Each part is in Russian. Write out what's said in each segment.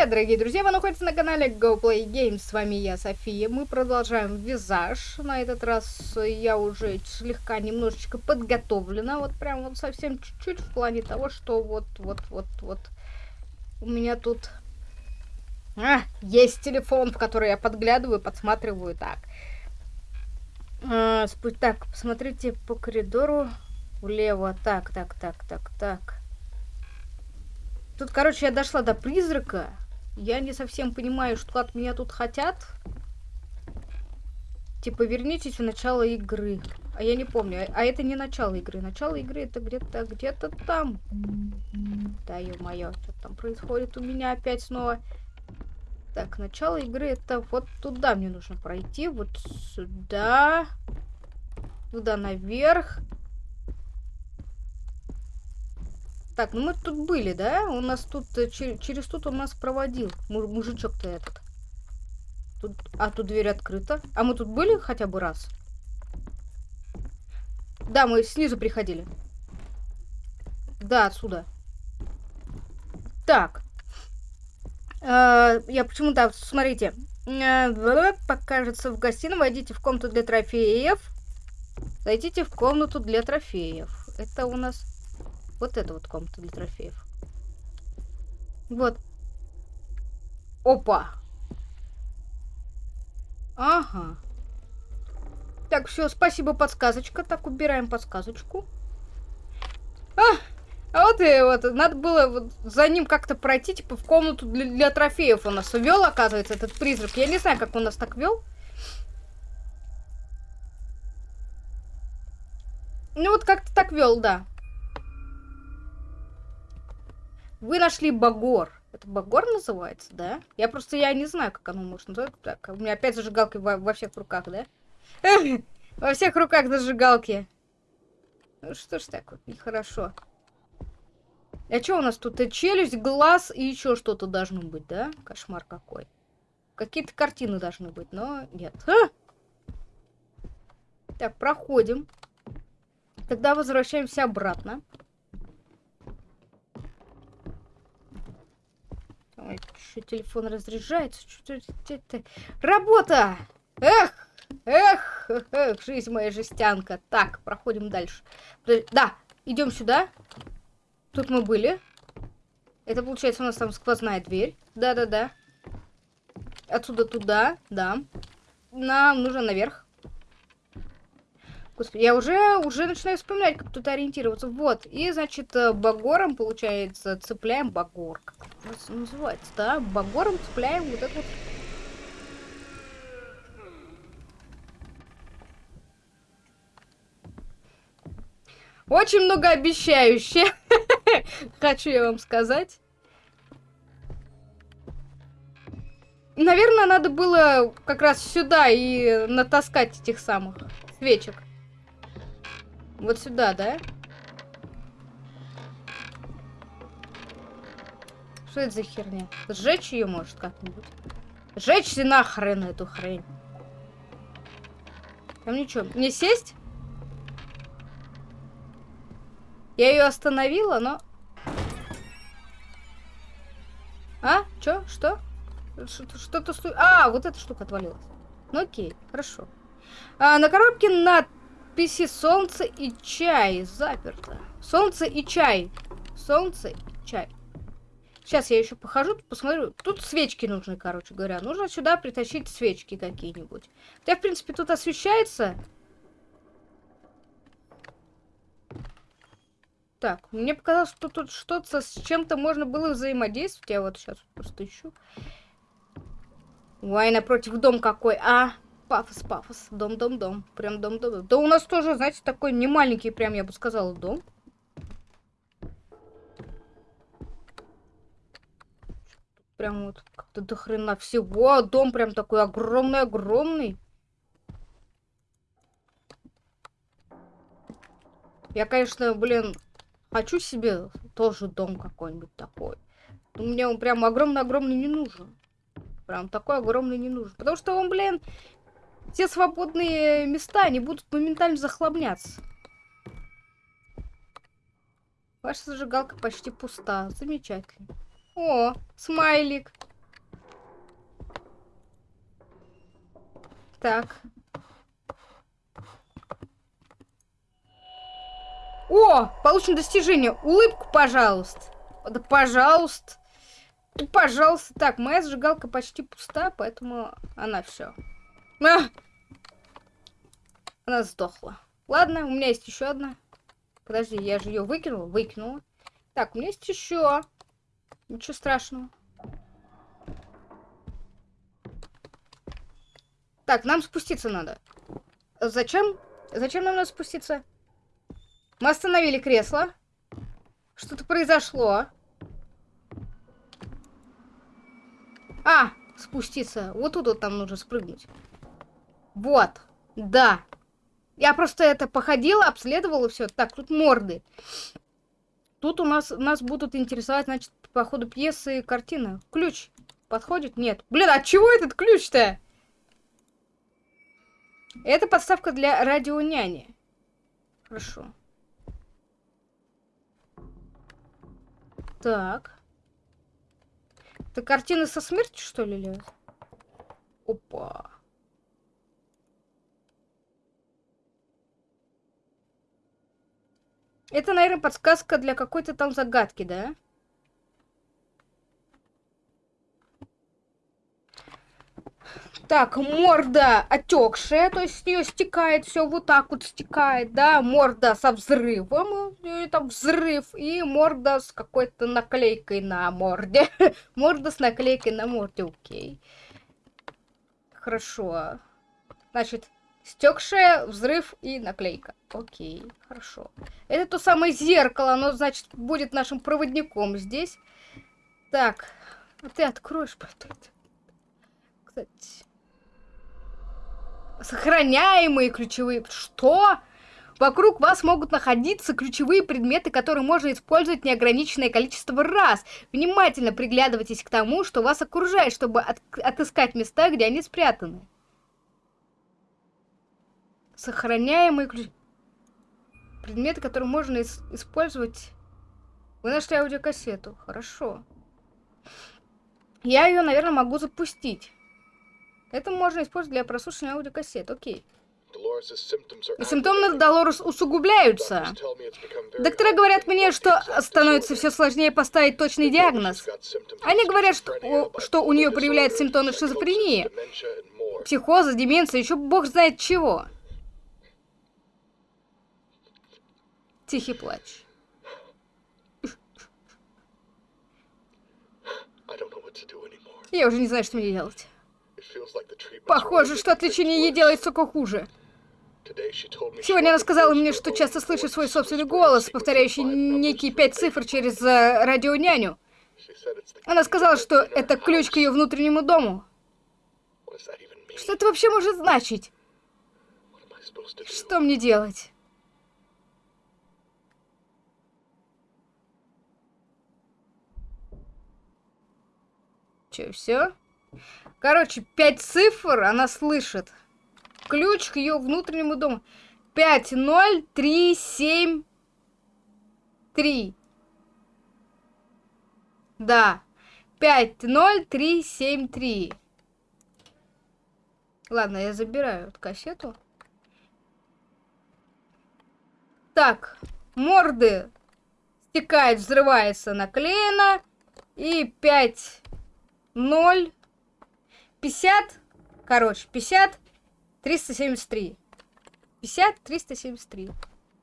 привет, дорогие друзья! Вы находитесь на канале GoPlay Games. С вами я, София. Мы продолжаем визаж. На этот раз я уже слегка немножечко подготовлена. Вот прям вот совсем чуть-чуть в плане того, что вот, вот, вот, вот. У меня тут... А, есть телефон, в который я подглядываю, подсматриваю. Так. А, так, посмотрите по коридору влево. Так, так, так, так, так. Тут, короче, я дошла до призрака. Я не совсем понимаю, что от меня тут хотят. Типа, вернитесь в начало игры. А я не помню. А, а это не начало игры. Начало игры это где-то где-то там. Да, ё-моё, что там происходит у меня опять снова. Так, начало игры это вот туда мне нужно пройти. Вот сюда. Туда наверх. Так, ну мы тут были, да? У нас тут, э, чер через тут он нас проводил. Мужичок-то этот. Тут, а тут дверь открыта. А мы тут были хотя бы раз? Да, мы снизу приходили. Да, отсюда. Так. Э, я почему-то, смотрите. Э, покажется в гостиной. Войдите в комнату для трофеев. Зайдите в комнату для трофеев. Это у нас вот это вот комната для трофеев. Вот. Опа! Ага. Так, все, спасибо, подсказочка. Так, убираем подсказочку. А, а вот и вот, надо было вот за ним как-то пройти, типа, в комнату для, для трофеев у нас вел, оказывается, этот призрак. Я не знаю, как он нас так вел. Ну, вот как-то так вел, да. Вы нашли Багор. Это Багор называется, да? Я просто, я не знаю, как оно может называться. Так, у меня опять зажигалки во, во всех руках, да? Во всех руках зажигалки. Ну что ж так вот, нехорошо. А что у нас тут? Челюсть, глаз и еще что-то должно быть, да? Кошмар какой. Какие-то картины должны быть, но нет. А! Так, проходим. Тогда возвращаемся обратно. Ой, что телефон разряжается? Что это? Работа! Эх! Эх! Эх! Жизнь моя жестянка. Так, проходим дальше. Да, идем сюда. Тут мы были. Это получается у нас там сквозная дверь. Да-да-да. Отсюда туда, да. Нам нужно наверх. Господи, я уже, уже начинаю вспоминать, как тут ориентироваться. Вот, и, значит, э, багором, получается, цепляем багор. Как это называется, да? Багором цепляем вот это вот... Очень многообещающе. Хочу я вам сказать. Наверное, надо было как раз сюда и натаскать этих самых свечек. Вот сюда, да? Что это за херня? Сжечь ее может как-нибудь? Сжечь нахрен эту хрень. Там ничего. Мне сесть? Я ее остановила, но... А? Чё? Что? Что-то... А, вот эта штука отвалилась. Ну окей, хорошо. А, на коробке над надписи солнце и чай заперто. Солнце и чай. Солнце и чай. Сейчас я еще похожу, посмотрю. Тут свечки нужны, короче говоря. Нужно сюда притащить свечки какие-нибудь. Хотя, в принципе, тут освещается. Так, мне показалось, что тут что-то с чем-то можно было взаимодействовать. Я вот сейчас просто ищу. Ой, напротив дом какой. А, Пафос, пафос. Дом, дом, дом. Прям дом, дом. Да у нас тоже, знаете, такой не маленький, прям я бы сказала, дом. Прям вот как-то до хрена всего. Дом прям такой огромный-огромный. Я, конечно, блин, хочу себе тоже дом какой-нибудь такой. Но мне он прям огромный-огромный не нужен. Прям такой огромный не нужен. Потому что он, блин, все свободные места, они будут моментально захламляться. Ваша зажигалка почти пуста. Замечательно. О, смайлик. Так. О, получено достижение. Улыбку, пожалуйста. Да, пожалуйста. Ну, пожалуйста. Так, моя зажигалка почти пуста, поэтому она все. А! Она сдохла. Ладно, у меня есть еще одна. Подожди, я же ее выкинула. Выкинула. Так, у меня есть еще. Ничего страшного. Так, нам спуститься надо. Зачем? Зачем нам надо спуститься? Мы остановили кресло. Что-то произошло. А, спуститься. Вот тут вот нам нужно спрыгнуть. Вот. Да. Я просто это походила, обследовала все. Так, тут морды. Тут у нас нас будут интересовать, значит, по ходу пьесы картина. Ключ подходит? Нет. Блин, а чего этот ключ-то? Это подставка для радионяни. Хорошо. Так. Это картина со смертью, что ли, лезет? Опа. Это, наверное, подсказка для какой-то там загадки, да? Так, морда отекшая, то есть с нее стекает все вот так вот стекает, да, морда со взрывом, это взрыв, и морда с какой-то наклейкой на морде. морда с наклейкой на морде, окей. Хорошо. Значит, стекшая, взрыв и наклейка. Окей, хорошо. Это то самое зеркало, оно, значит, будет нашим проводником здесь. Так, а ты откроешь потом. Кстати... Сохраняемые ключевые... Что? Вокруг вас могут находиться ключевые предметы, которые можно использовать неограниченное количество раз. Внимательно приглядывайтесь к тому, что вас окружает, чтобы от отыскать места, где они спрятаны. Сохраняемые ключ... предметы, которые можно ис использовать. Вы нашли аудиокассету. Хорошо. Я ее, наверное, могу запустить. Это можно использовать для прослушивания аудиокассет. Окей. Симптомы Долорес усугубляются. Доктора говорят мне, что становится все сложнее поставить точный диагноз. Они говорят, что, что у нее проявляются симптомы шизофрении, психоза, деменции, еще бог знает чего. Тихий плач. Я уже не знаю, что мне делать. Похоже, что от лечения ей делается только хуже. Сегодня она сказала мне, что часто слышит свой собственный голос, повторяющий некие пять цифр через uh, радионяню. Она сказала, что это ключ к ее внутреннему дому. Что это вообще может значить? Что мне делать? Че, все? Короче, пять цифр она слышит. Ключ к ее внутреннему дому. 5, 0, 3, 7, 3. Да. 5, 0, 3, 7, 3. Ладно, я забираю эту кассету. Так, морды стекает, взрывается, наклеено. И 5, 0, 50, короче, 50, 373. 50, 373.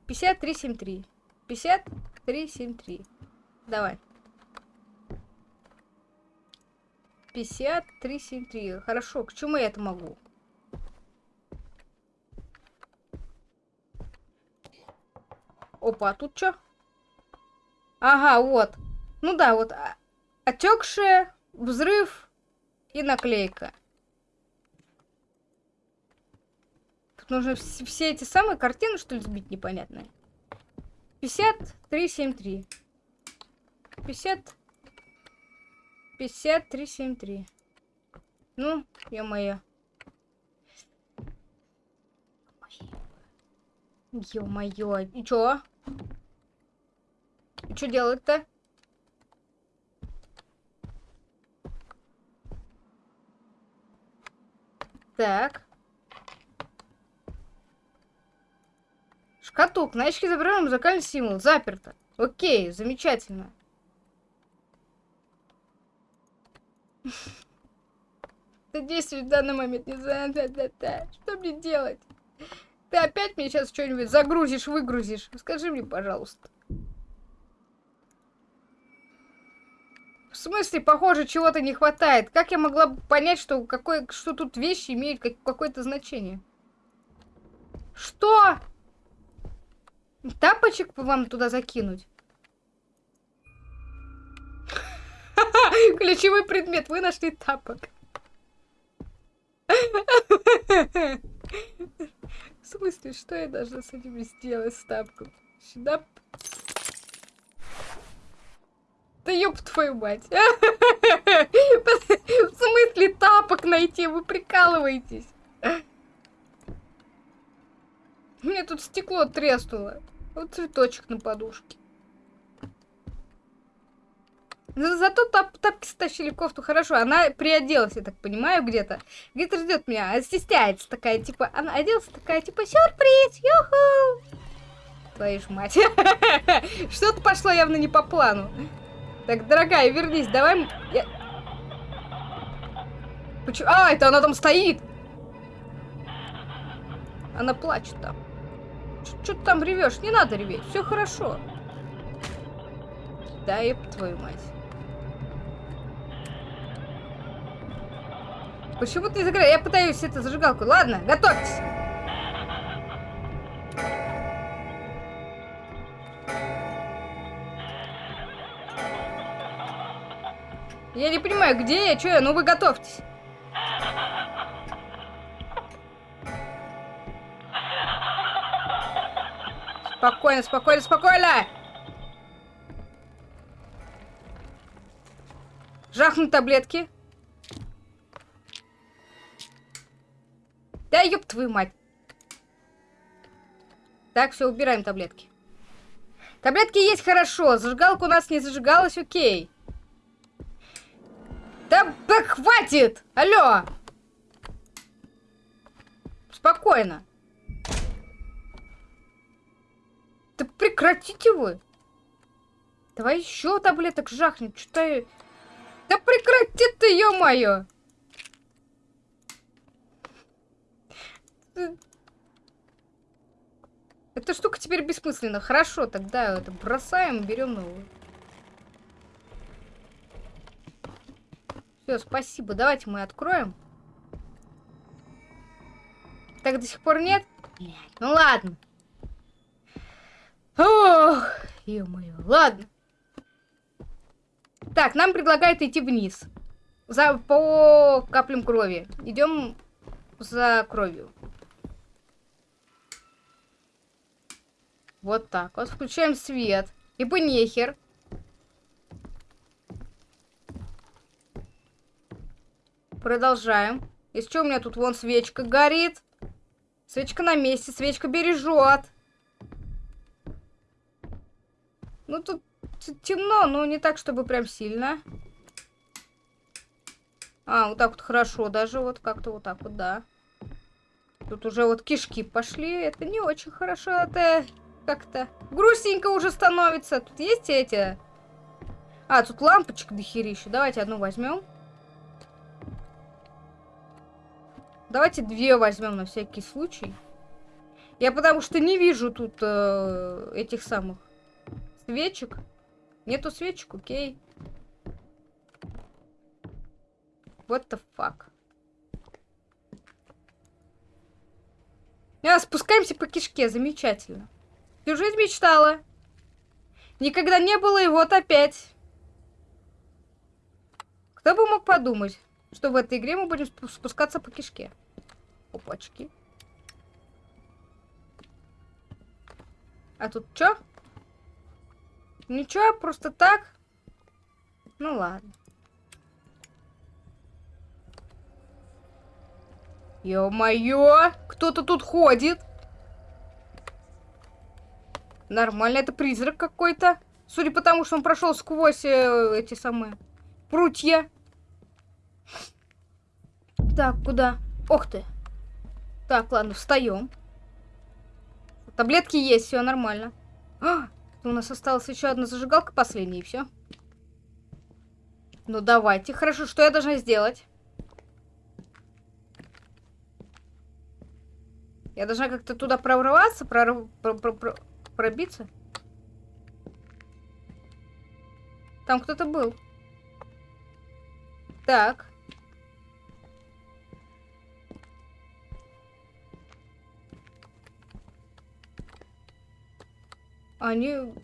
50, 373. 50, 373. Давай. 50, 373. Хорошо, к чему я это могу? Опа, а тут что? Ага, вот. Ну да, вот. А, отекшая, взрыв, и наклейка. Тут нужно все эти самые картины, что ли, сбить непонятные. 5373. 50... 5373. Ну, я моя. Ё-моё, и чё? И чё делать-то? Так. Шкатулка. На очке забираем музыкальный символ. Заперто. Окей, замечательно. Ты действуешь в данный момент не знаю. Что мне делать? Ты опять мне сейчас что-нибудь загрузишь, выгрузишь? Скажи мне, пожалуйста. Смысле, похоже, чего-то не хватает. Как я могла понять, что, какое, что тут вещи имеют как, какое-то значение? Что? Тапочек вам туда закинуть? Ключевой предмет. Вы нашли тапок. В смысле, что я должна с этим сделать, с тапком? Сюда. Да ёб твою мать. В смысле тапок найти? Вы прикалываетесь. Мне тут стекло треснуло. Вот цветочек на подушке. За зато тап тапки стащили кофту хорошо. Она приоделась, я так понимаю, где-то. Где-то ждет меня. А стесняется такая, типа, она оделась такая, типа, сюрприз, юху. Твою ж мать. Что-то пошло явно не по плану. Так, дорогая, вернись, давай... Я... Почему? А, это она там стоит! Она плачет там. Что ты там ревешь? Не надо реветь, все хорошо. Да, еб твою мать. Почему ты загораешь? Я пытаюсь это зажигалку. Ладно, готовьтесь. Я не понимаю, где я, что я, ну вы готовьтесь. Спокойно, спокойно, спокойно! Жахнуть таблетки. Да ёб твою мать. Так, все, убираем таблетки. Таблетки есть хорошо. Зажигалка у нас не зажигалась, окей. Да, да хватит! Алло! Спокойно. Да прекратите вы! Давай еще таблеток жахнем. Что-то... Да прекрати ты, ё-моё! Эта штука теперь бессмысленна. Хорошо, тогда это бросаем, берем новую. Все, спасибо. Давайте мы откроем. Так до сих пор нет? Нет. Ну ладно. Ох, ё-моё, ладно. Так, нам предлагают идти вниз. За, по каплям крови. Идем за кровью. Вот так вот. Включаем свет. И бы нехер. Продолжаем. Из чего у меня тут вон свечка горит? Свечка на месте, свечка бережет. Ну, тут темно, но не так, чтобы прям сильно. А, вот так вот хорошо даже, вот как-то вот так вот, да. Тут уже вот кишки пошли, это не очень хорошо, это как-то грустненько уже становится. Тут есть эти... А, тут лампочек дохерища. Давайте одну возьмем. Давайте две возьмем на всякий случай. Я потому что не вижу тут э, этих самых Свечек? Нету свечек, окей. What the fuck? А, спускаемся по кишке, замечательно. Всю жизнь мечтала. Никогда не было, и вот опять. Кто бы мог подумать, что в этой игре мы будем спускаться по кишке. Опачки. А тут что? Ничего, просто так? Ну ладно. Ё-моё! Кто-то тут ходит. Нормально, это призрак какой-то. Судя по тому, что он прошел сквозь э, эти самые прутья. Так, куда? Ох ты. Так, ладно, встаем. Таблетки есть, все нормально. А, у нас осталась еще одна зажигалка последняя, и все. Ну давайте. Хорошо, что я должна сделать? Я должна как-то туда прорваться, прорв... про... Про... Про... пробиться? Там кто-то был. Так. Они,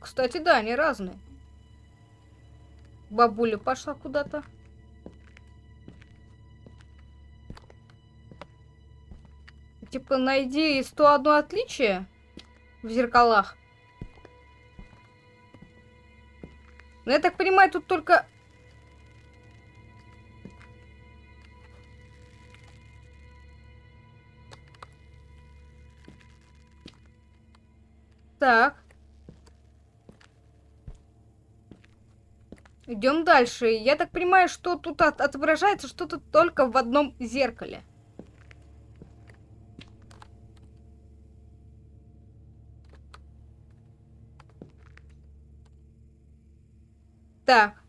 кстати, да, они разные. Бабуля пошла куда-то. Типа, найди 101 отличие в зеркалах. Но я так понимаю, тут только... Так. Идем дальше. Я так понимаю, что тут от отображается что-то только в одном зеркале. Так.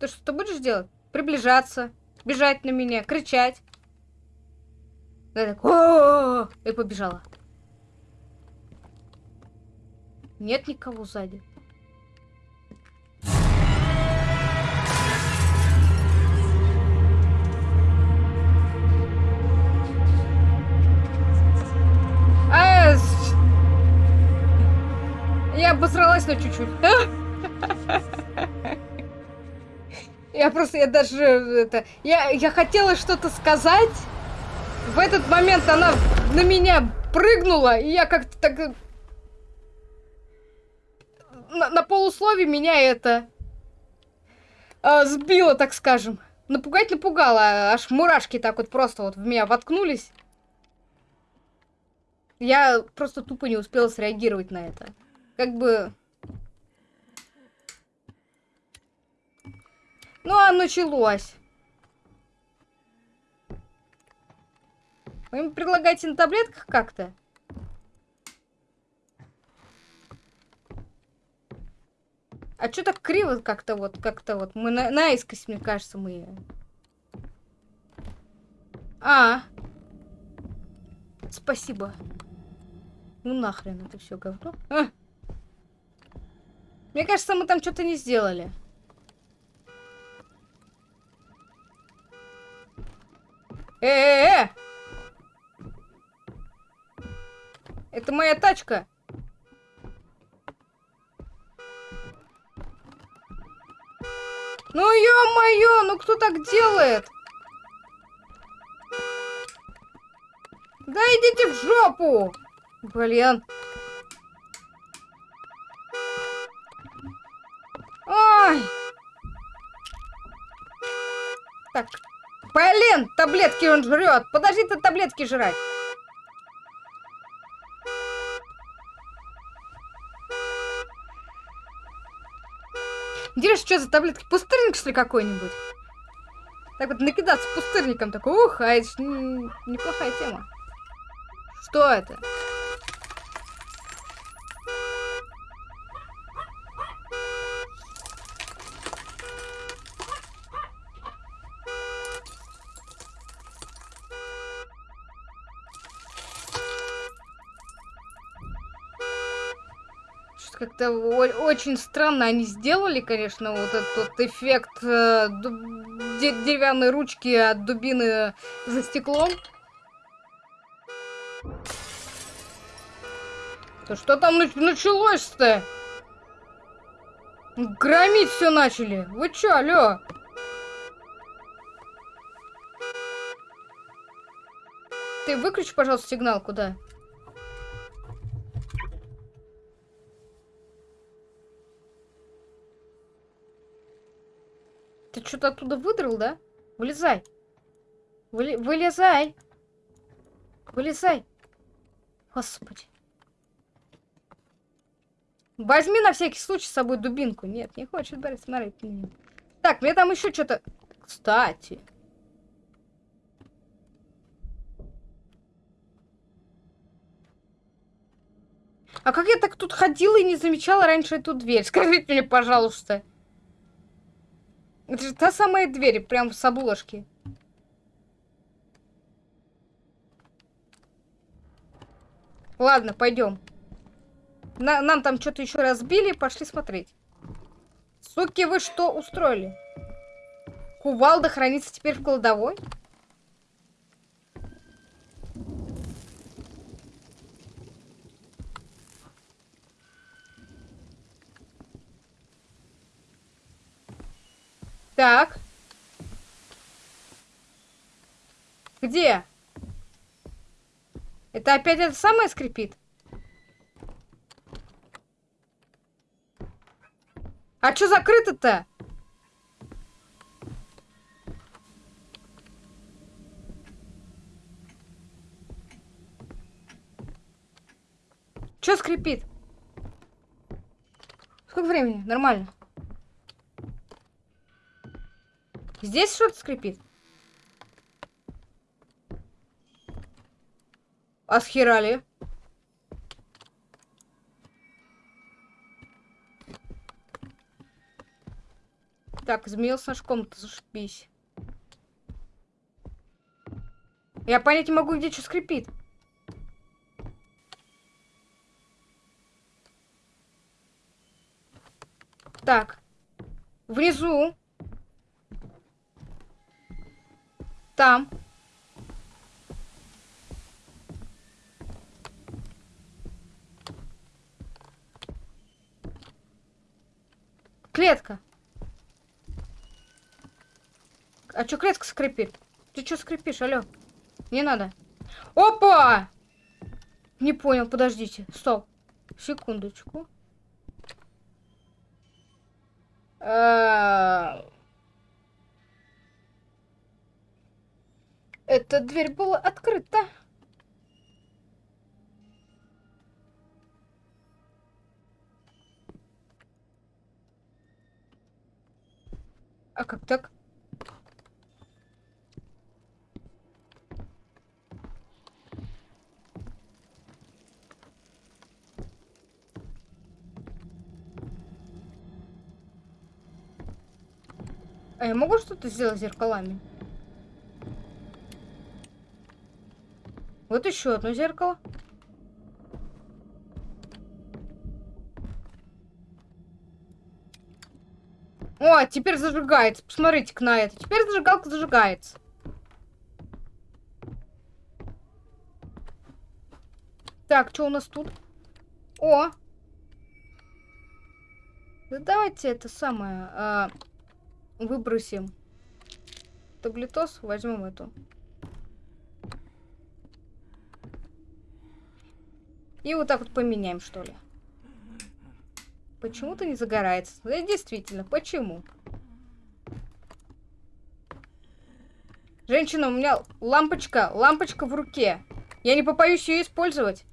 Ты что будешь делать? Приближаться, бежать на меня, кричать. Я так, о, и побежала. Нет никого сзади. А, я обосралась на чуть-чуть. Я просто, я даже, это, я, я хотела что-то сказать. В этот момент она на меня прыгнула, и я как-то так... На, на полуслове меня это... Э, сбило, так скажем. Напугать напугала, аж мурашки так вот просто вот в меня воткнулись. Я просто тупо не успела среагировать на это. Как бы... Ну, а началось. Вы им предлагаете на таблетках как-то? А что так криво как-то вот, как-то вот? Мы на наискось, мне кажется, мы... А. Спасибо. Ну нахрен это все говно. А. Мне кажется, мы там что-то не сделали. Э-э-э! Это моя тачка. Ну ё-моё, ну кто так делает? Да идите в жопу! Блин. Ой. Так, Блин, таблетки он жрет. Подожди ты таблетки жрать. Интересно, что за таблетки? Пустырник, что ли, какой-нибудь? Так вот, накидаться пустырником. Такой, ух, а это неплохая тема. Что это? Как-то очень странно они сделали, конечно, вот этот вот эффект э, деревянной ручки от дубины за стеклом. Да что там началось-то? Громить все начали. Вы чё, алё? Ты выключи, пожалуйста, сигнал куда? Что-то оттуда выдрал, да? Вылезай. Вы... Вылезай. Вылезай. Господи. Возьми на всякий случай с собой дубинку. Нет, не хочет брать, смотреть на Так, мне там еще что-то... Кстати. А как я так тут ходила и не замечала раньше эту дверь? Скажите мне, пожалуйста. Это же та самая дверь, прям с обложки. Ладно, пойдем. На нам там что-то еще разбили, пошли смотреть. Суки, вы что устроили? Кувалда хранится теперь в кладовой? Так. Где? Это опять это самое скрипит? А что закрыто-то? Что скрипит? Сколько времени? Нормально. Здесь что-то скрипит? А схерали? Так, змеил с ножком-то зашибись. Я понять не могу, где что скрипит. Так. Внизу. Там. Клетка. А чё клетка скрипит? Ты чё скрипишь, алё? Не надо. Опа! Не понял, подождите. Стоп. Секундочку. А, Эта дверь была открыта. А как так? А я могу что-то сделать зеркалами? Вот еще одно зеркало. О, теперь зажигается. Посмотрите-ка на это. Теперь зажигалка зажигается. Так, что у нас тут? О! Да давайте это самое... А, выбросим. Таблетос, возьмем эту. И вот так вот поменяем, что ли. Почему-то не загорается. Да, действительно, почему? Женщина, у меня лампочка, лампочка в руке. Я не попаюсь ее использовать.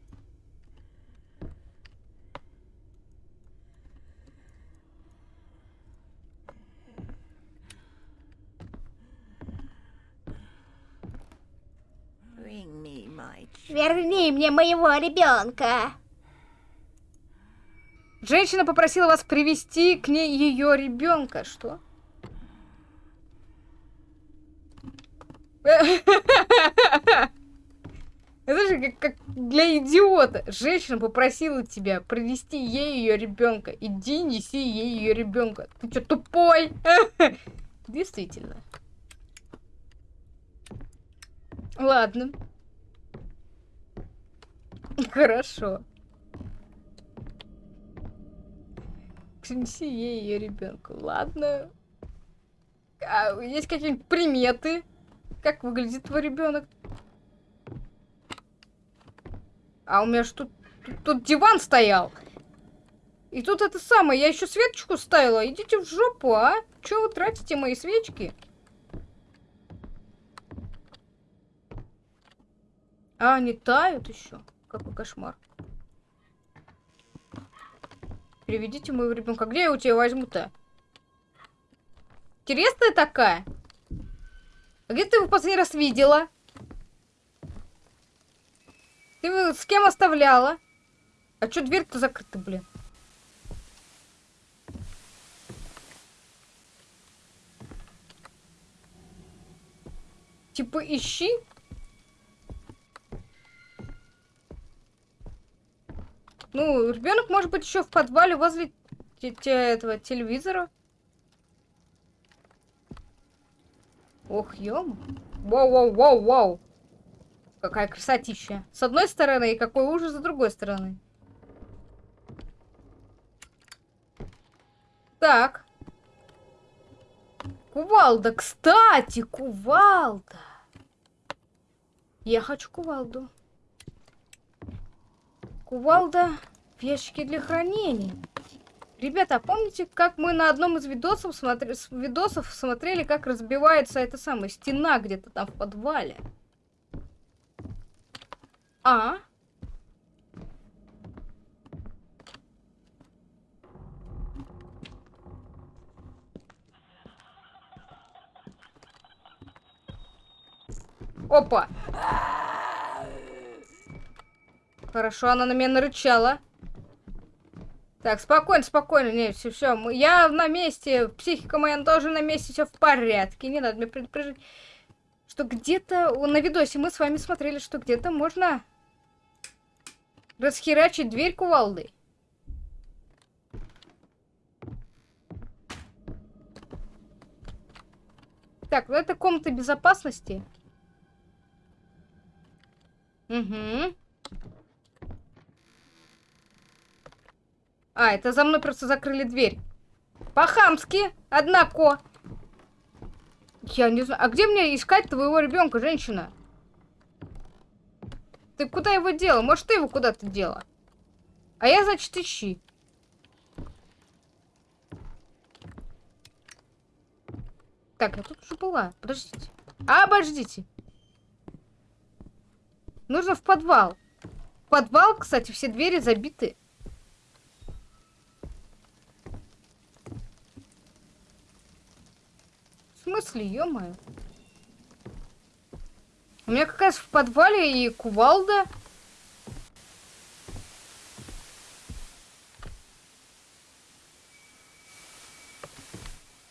Верни мне моего ребенка. Женщина попросила вас привести к ней ее ребенка. Что? Это же как, как для идиота. Женщина попросила тебя привести ей ее ребенка. Иди, неси ей ее ребенка. Ты что, тупой? Действительно. Ладно. Хорошо. Принеси ей ее ребенку. Ладно. А есть какие-нибудь приметы? Как выглядит твой ребенок? А у меня ж тут, тут, тут диван стоял. И тут это самое, я еще свечку ставила. Идите в жопу, а? Че вы тратите мои свечки? А, они тают еще. Какой кошмар. Переведите моего ребенка. Где я у тебя возьму-то? Интересная такая. А где ты его последний раз видела? Ты его с кем оставляла? А чё дверь-то закрыта, блин? Типа ищи. Ну, ребенок может быть еще в подвале возле этого телевизора. Ох, ем. Воу-воу-воу-воу. Какая красотища. С одной стороны, и какой ужас с другой стороны. Так. Кувалда, кстати, кувалда. Я хочу кувалду. Кувалда в ящике для хранения. Ребята, а помните, как мы на одном из видосов, смотри, видосов смотрели, как разбивается эта самая стена где-то там в подвале? А? Опа! Хорошо, она на меня нарычала. Так, спокойно, спокойно. Не, все, все. Я на месте. Психика моя тоже на месте. Все в порядке. Не надо мне предупреждать. Что где-то на видосе мы с вами смотрели, что где-то можно расхерачить дверь кувалдой. Так, ну это комната безопасности. Угу. А, это за мной просто закрыли дверь. По-хамски, однако. Я не знаю. А где мне искать твоего ребенка, женщина? Ты куда его дела? Может, ты его куда-то дела? А я, значит, ищи. Так, я тут уже была. Подождите. Обождите. Нужно в подвал. В подвал, кстати, все двери забиты. Смысле, ё-моё? У меня как раз в подвале и кувалда.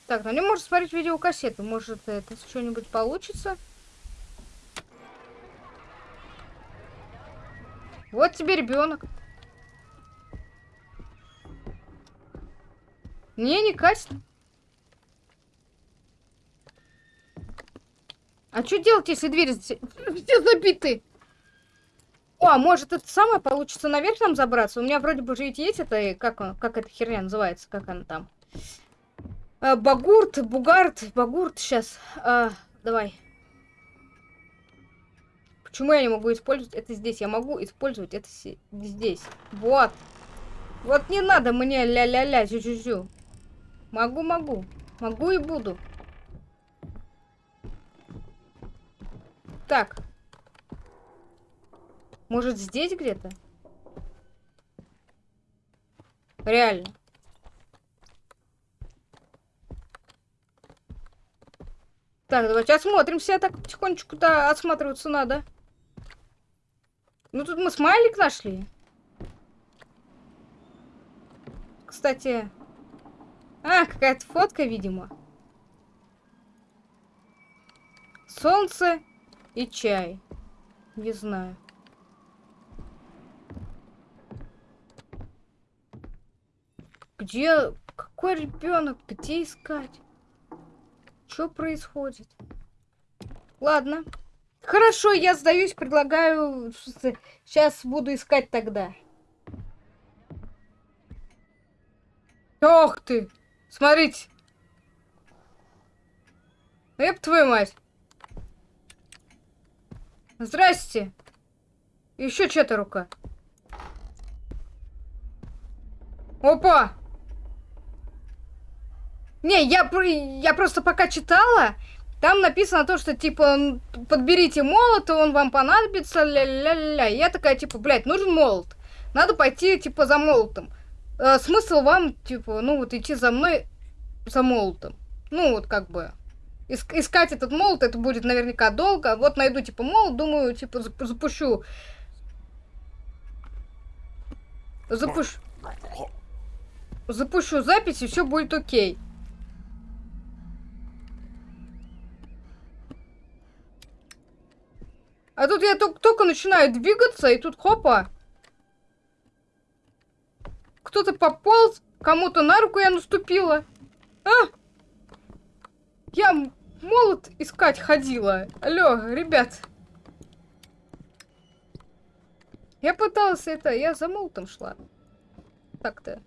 Так, ну не может смотреть видеокассету. Может, это что-нибудь получится? Вот тебе ребенок. Не, не катит. А что делать, если двери все забиты? О, а может это самое получится наверх нам забраться? У меня вроде бы же ведь есть это, как, как эта херня называется, как она там? А, багурт, бугарт, багурт, сейчас. давай. Почему я не могу использовать это здесь? Я могу использовать это здесь. Вот. Вот не надо мне ля-ля-ля, зю-зю-зю. Могу, могу. Могу и буду. Так. Может, здесь где-то? Реально. Так, давайте осмотримся. Так, потихонечку, да, осматриваться надо. Ну, тут мы смайлик нашли. Кстати... А, какая-то фотка, видимо. Солнце и чай. Не знаю. Где... Какой ребенок? Где искать? Что происходит? Ладно. Хорошо, я сдаюсь, предлагаю... Сейчас буду искать тогда. Ох ты! Смотрите! Эп, твою мать! Здрасте! Еще чья-то рука. Опа! Не, я, я просто пока читала, там написано то, что, типа, подберите молот, он вам понадобится, ля-ля-ля. Я такая, типа, блядь, нужен молот. Надо пойти, типа, за молотом. Э, смысл вам, типа, ну, вот идти за мной за молотом. Ну, вот как бы. Иск- искать этот молот, это будет наверняка долго. Вот найду, типа, молот, думаю, типа, зап- запущу запущу... Запущу запись, и все будет окей. А тут я только, только начинаю двигаться, и тут хопа. Кто-то пополз, кому-то на руку я наступила. А! Я молот искать ходила. Алло, ребят. Я пыталась это, я за молотом шла. Так-то.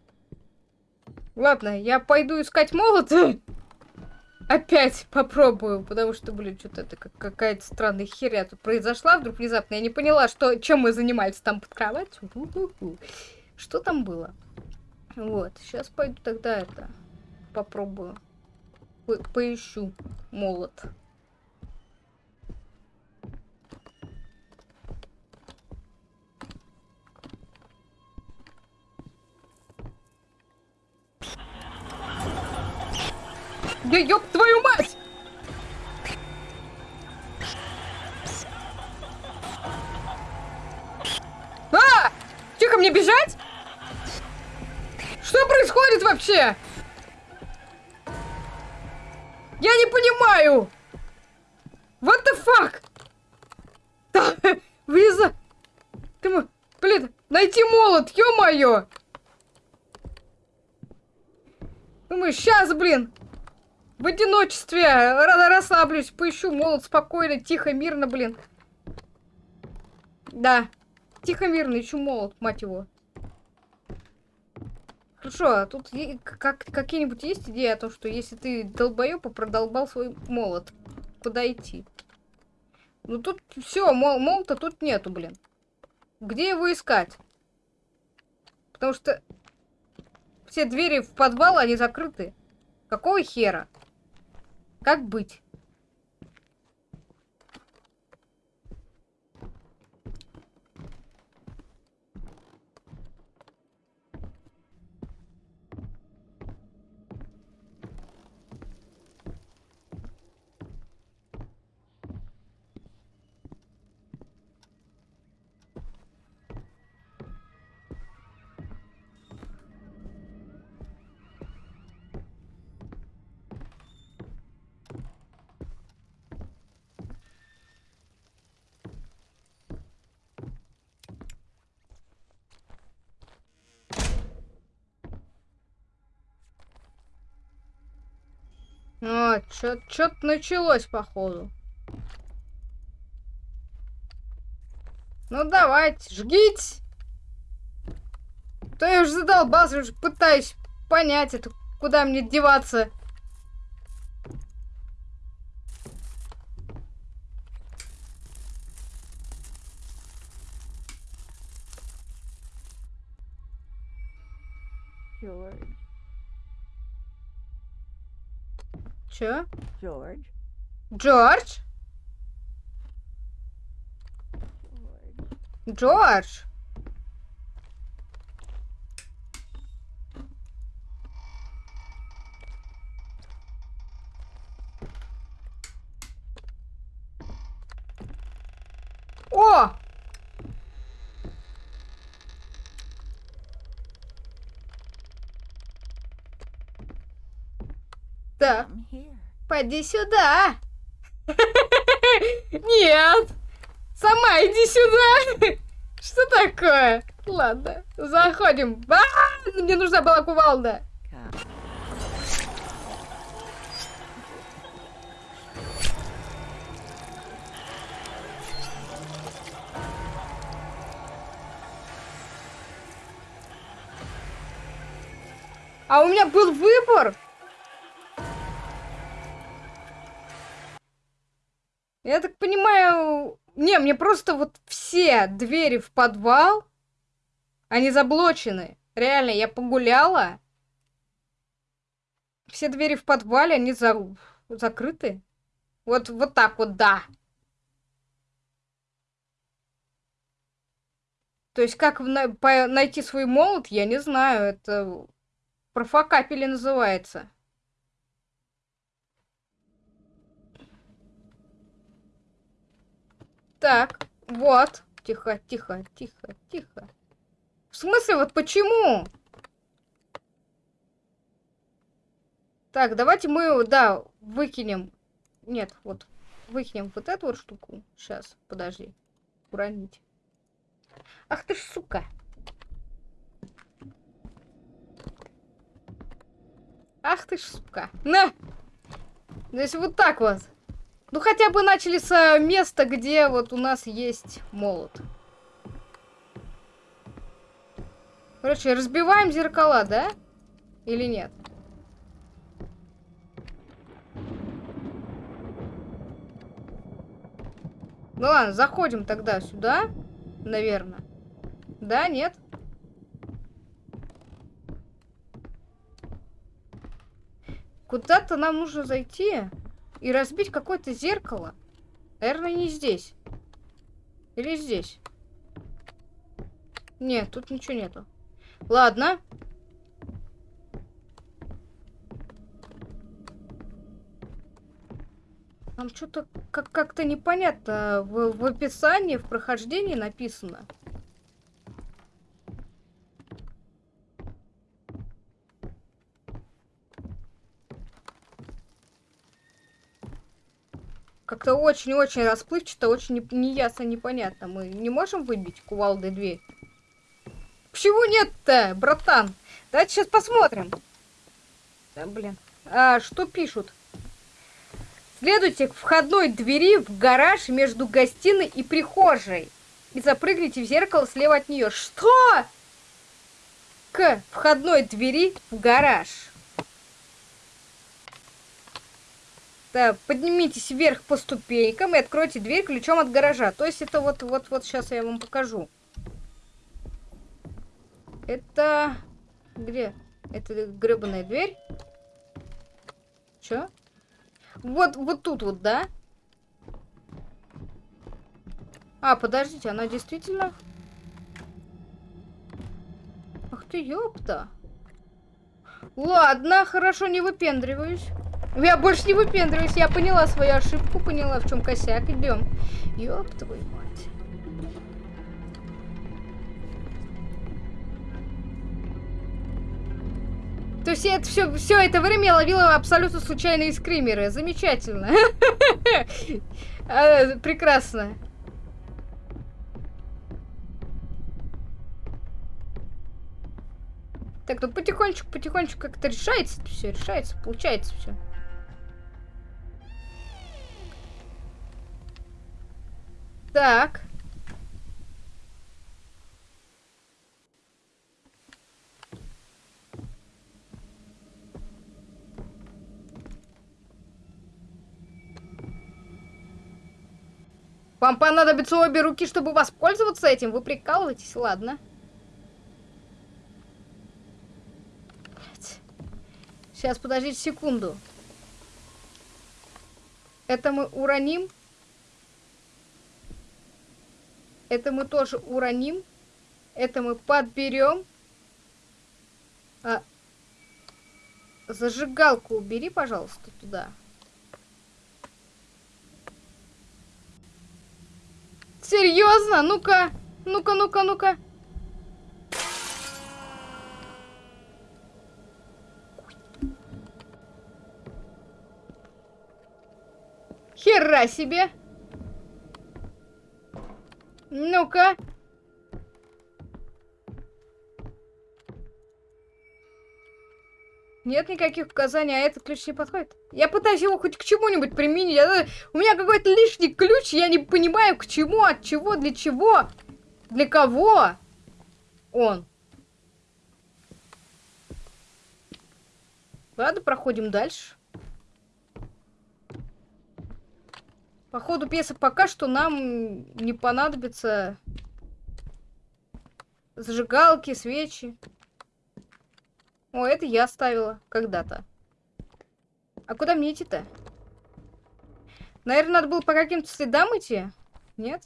Ладно, я пойду искать молот. Опять попробую, потому что, блин, что-то это как какая-то странная херня тут произошла вдруг внезапно. Я не поняла, что, чем мы занимались там под кроватью. Что там было? Вот, сейчас пойду тогда это попробую. По поищу молот. Да ёб твою мать! А! Тихо, мне бежать? Что происходит вообще? Я не понимаю! What the fuck? Да, влеза... Ты, блин, найти молот, ё-моё! Думаю, сейчас, блин, в одиночестве расслаблюсь, поищу молот спокойно, тихо, мирно, блин. Да, тихо, мирно, ищу молот, мать его. Хорошо, а тут как, какие-нибудь есть идеи о том, что если ты долбоёб продолбал свой молот, идти? Ну тут все, мол, молота тут нету, блин. Где его искать? Потому что все двери в подвал, они закрыты. Какого хера? Как быть? Что-то началось, походу. Ну, давайте, жгите. То я уже задолбался, уже пытаюсь понять это, куда мне деваться. Чё? George. Джордж? George. Джордж? О! Так, Come here. Поди сюда. Нет. Сама иди сюда. Что такое? Ладно, заходим. А, мне нужна была кувалда. А у меня был выбор. Я так понимаю... Не, мне просто вот все двери в подвал, они заблочены. Реально, я погуляла. Все двери в подвале, они за... закрыты. Вот, вот так вот, да. То есть, как на- по- найти свой молот, я не знаю. Это профокапели называется. Так, вот. Тихо, тихо, тихо, тихо. смысле, вот почему? Так, давайте мы, да, выкинем. Нет, вот, выкинем вот эту вот штуку. Сейчас, подожди. Уронить. Ах ты ж, сука. Ах ты ж, сука. На! То есть вот так вот. Ну хотя бы начали с места, где вот у нас есть молот. Короче, разбиваем зеркала, да? Или нет? Ну ладно, заходим тогда сюда, наверное. Да, нет? Куда-то нам нужно зайти и разбить какое-то зеркало. Наверное, не здесь. Или здесь. Нет, тут ничего нету. Ладно. Там что-то как-то непонятно в, в описании, в прохождении написано. Как-то очень-очень расплывчато, очень неясно, непонятно. Мы не можем выбить кувалдой дверь? Почему нет-то, братан? Давайте сейчас посмотрим. Да, блин. А, что пишут? Следуйте к входной двери в гараж между гостиной и прихожей. И запрыгните в зеркало слева от нее. Что? К входной двери в гараж. Да, поднимитесь вверх по ступенькам и откройте дверь ключом от гаража. То есть это вот, вот, вот сейчас я вам покажу. Это... Где? Это гребаная дверь. Чё? Вот, вот тут вот, да? А, подождите, она действительно... Ах ты, ёпта. Ладно, хорошо, не выпендриваюсь. Я больше не выпендриваюсь, я поняла свою ошибку, поняла, в чем косяк. Идем. Ёб твою мать. То есть это все, все это время я ловила абсолютно случайные скримеры. Замечательно. А, прекрасно. Так, ну потихонечку, потихонечку как-то решается все, решается, получается все. Так. Вам понадобятся обе руки, чтобы воспользоваться этим? Вы прикалываетесь? Ладно. Сейчас, подождите секунду. Это мы уроним. Это мы тоже уроним. Это мы подберем. А, зажигалку убери, пожалуйста, туда. Серьезно? Ну-ка, ну-ка, ну-ка, ну-ка. Хера себе! Ну-ка. Нет никаких указаний, а этот ключ не подходит. Я пытаюсь его хоть к чему-нибудь применить. Я, у меня какой-то лишний ключ, я не понимаю, к чему, от чего, для чего, для кого он. Ладно, проходим дальше. По ходу пьесы пока что нам не понадобится зажигалки, свечи. О, это я оставила когда-то. А куда мне идти-то? Наверное, надо было по каким-то следам идти? Нет?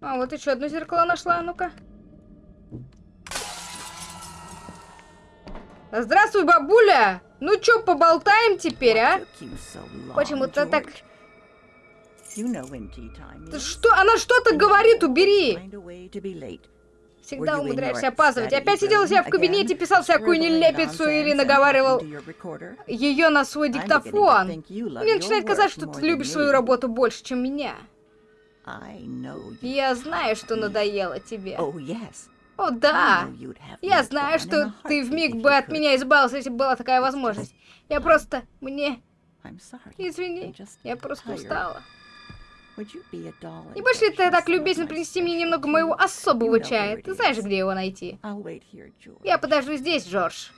А, вот еще одно зеркало нашла, ну-ка. Здравствуй, бабуля! Ну чё, поболтаем теперь, а? Почему-то так что? Она что-то говорит, убери! Всегда умудряешься опаздывать. Опять сидел у себя в кабинете, писал всякую нелепицу или наговаривал ее на свой диктофон. Мне начинает казаться, что ты любишь свою работу больше, чем меня. Я знаю, что надоело тебе. О, да. Я знаю, что ты вмиг if бы от меня избавился, если бы была такая возможность. Я просто... Мне... Извини. Я просто устала. Не будешь ли ты так my принести мне немного моего особого чая? Ты знаешь, где его найти? Я подожду здесь, Джордж.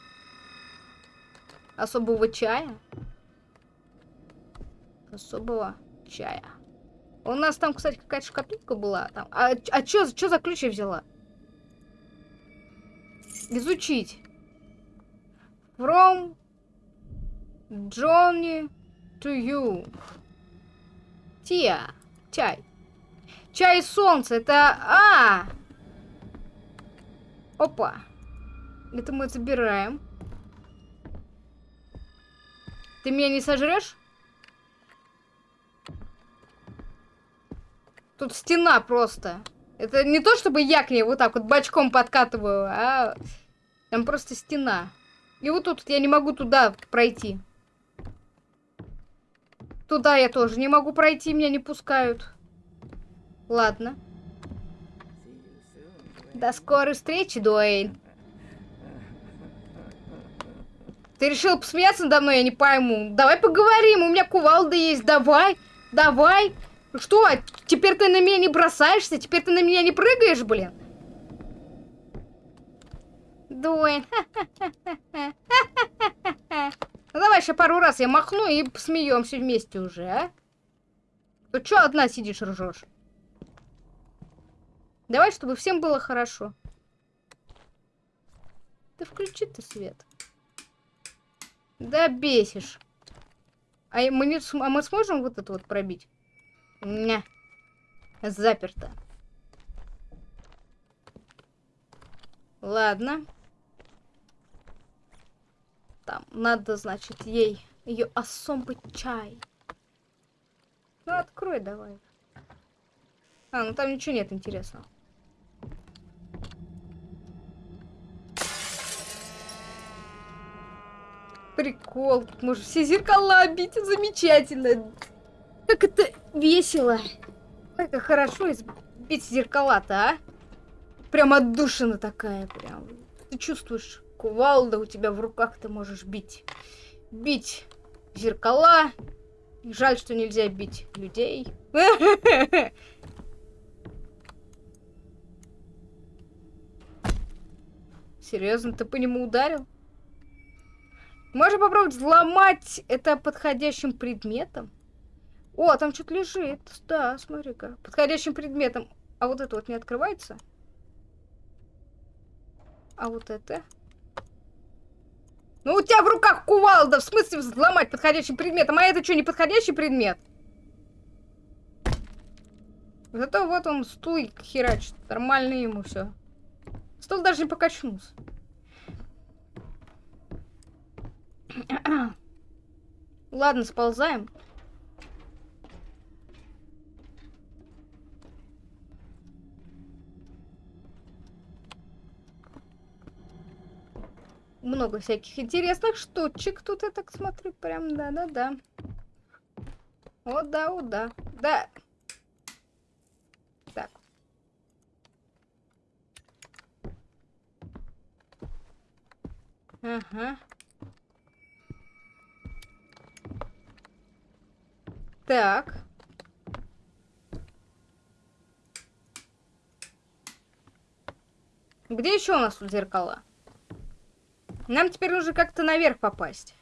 Особого чая? Особого чая. У нас там, кстати, какая-то шкатулка была. Там. А, а чё, чё за ключ я взяла? Изучить. From Johnny to you. Тия. Чай. Чай солнце. Это... А! Опа. Это мы забираем. Ты меня не сожрешь? Тут стена просто. Это не то, чтобы я к ней вот так вот бочком подкатываю, а там просто стена. И вот тут я не могу туда пройти. Туда я тоже не могу пройти, меня не пускают. Ладно. До скорой встречи, Дуэйн. Ты решил посмеяться надо мной, я не пойму. Давай поговорим, у меня кувалда есть, давай, давай. Что, теперь ты на меня не бросаешься? Теперь ты на меня не прыгаешь, блин? Дуэйн. Ну давай еще пару раз я махну и посмеемся вместе уже, а? Ты что одна сидишь ржешь? Давай, чтобы всем было хорошо. Да включи ты свет. Да бесишь. А мы, не, а мы сможем вот это вот пробить? Не. Заперто. Ладно. Там надо, значит, ей ее особый чай. Ну, открой давай. А, ну там ничего нет интересного. Прикол, можно все зеркала бить, замечательно. Как это весело. Как хорошо бить зеркала-то, а? Прям отдушина такая, прям. Ты чувствуешь, кувалда у тебя в руках, ты можешь бить. Бить зеркала. Жаль, что нельзя бить людей. Серьезно, ты по нему ударил? Можно попробовать взломать это подходящим предметом. О, там что-то лежит. Да, смотри-ка. Подходящим предметом. А вот это вот не открывается? А вот это? Ну, у тебя в руках кувалда. В смысле взломать подходящим предметом? А это что, не подходящий предмет? Зато вот он стул херачит. Нормально ему все. Стол даже не покачнулся. Ладно, сползаем. Много всяких интересных штучек тут, я так смотрю, прям, да-да-да. О, да, о, да. Да. Так. Ага. Так. Где еще у нас тут зеркала? Нам теперь нужно как-то наверх попасть.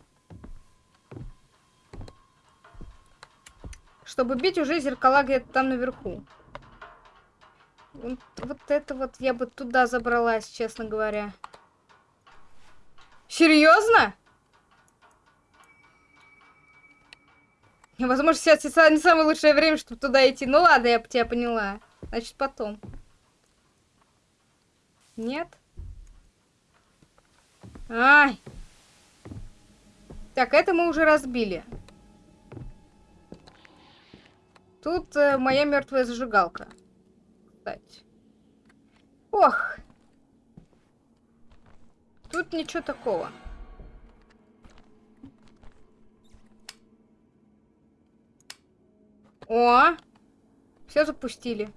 Чтобы бить уже зеркала где-то там наверху. Вот, вот это вот я бы туда забралась, честно говоря. Серьезно? Возможно, сейчас не самое лучшее время, чтобы туда идти. Ну ладно, я тебя поняла. Значит, потом. Нет? Ай. Так, это мы уже разбили. Тут э, моя мертвая зажигалка. Кстати. Ох. Тут ничего такого. О! Все запустили.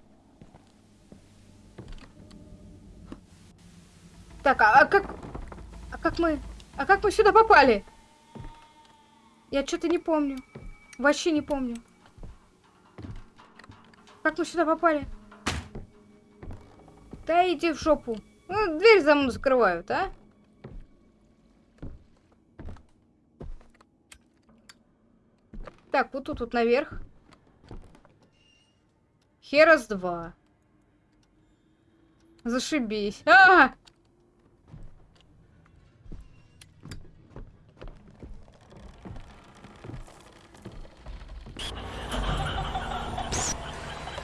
Так, а, а как... А как мы... А как мы сюда попали? Я что-то не помню. Вообще не помню. Как мы сюда попали? Да иди в жопу. Ну, дверь за мной закрывают, а? Так, вот тут вот наверх. Херас 2. Зашибись. А!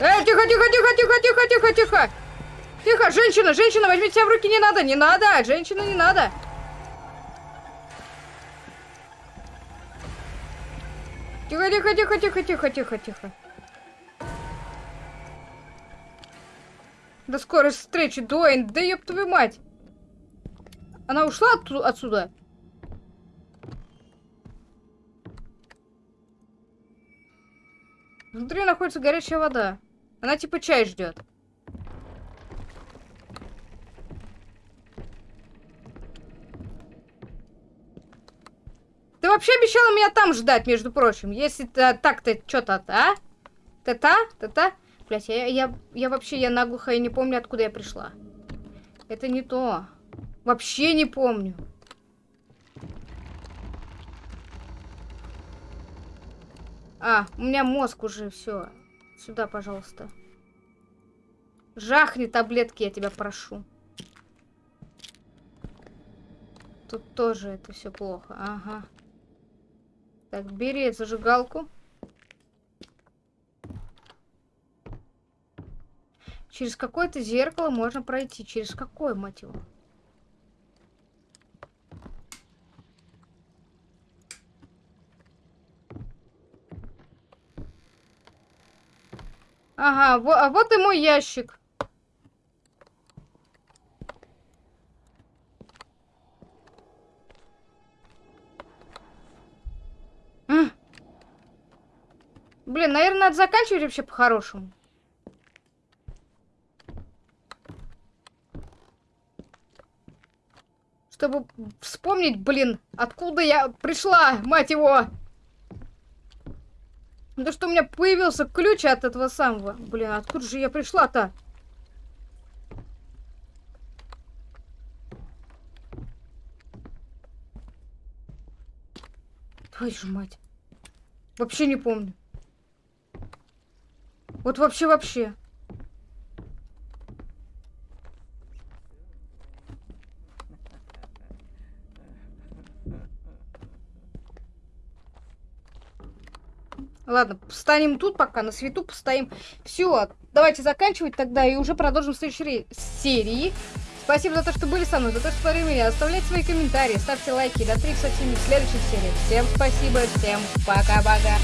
Э, тихо, тихо, тихо, тихо, тихо, тихо, тихо. Тихо, женщина, женщина, возьмите себя в руки, не надо, не надо, женщина, не надо. Тихо, тихо, тихо, тихо, тихо, тихо, тихо. До скорой встречи, Дуэйн, да ёб твою мать. Она ушла отту- отсюда? Внутри находится горячая вода. Она типа чай ждет. Ты вообще обещала меня там ждать, между прочим. Если ты так-то что-то, а? Та-та? Та-та? Блять, я, я, я вообще, я наглухо и не помню, откуда я пришла. Это не то. Вообще не помню. А, у меня мозг уже, все. Сюда, пожалуйста. Жахни таблетки, я тебя прошу. Тут тоже это все плохо. Ага. Так, бери зажигалку. Через какое-то зеркало можно пройти. Через какое, мать его? Ага, а вот и мой ящик. Блин, наверное, надо заканчивать вообще по-хорошему. Чтобы вспомнить, блин, откуда я пришла, мать его. Да что у меня появился ключ от этого самого. Блин, откуда же я пришла-то? Твою же мать. Вообще не помню. Вот вообще-вообще. Ладно, встанем тут пока, на свету постоим. Все, давайте заканчивать тогда и уже продолжим в следующей серии. Спасибо за то, что были со мной, за то, что смотрели меня. Оставляйте свои комментарии, ставьте лайки. До встречи со всеми в следующей серии. Всем спасибо, всем пока-пока.